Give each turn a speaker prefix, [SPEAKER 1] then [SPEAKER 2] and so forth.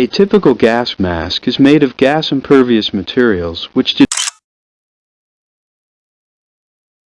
[SPEAKER 1] A typical gas mask is made of gas-impervious materials which do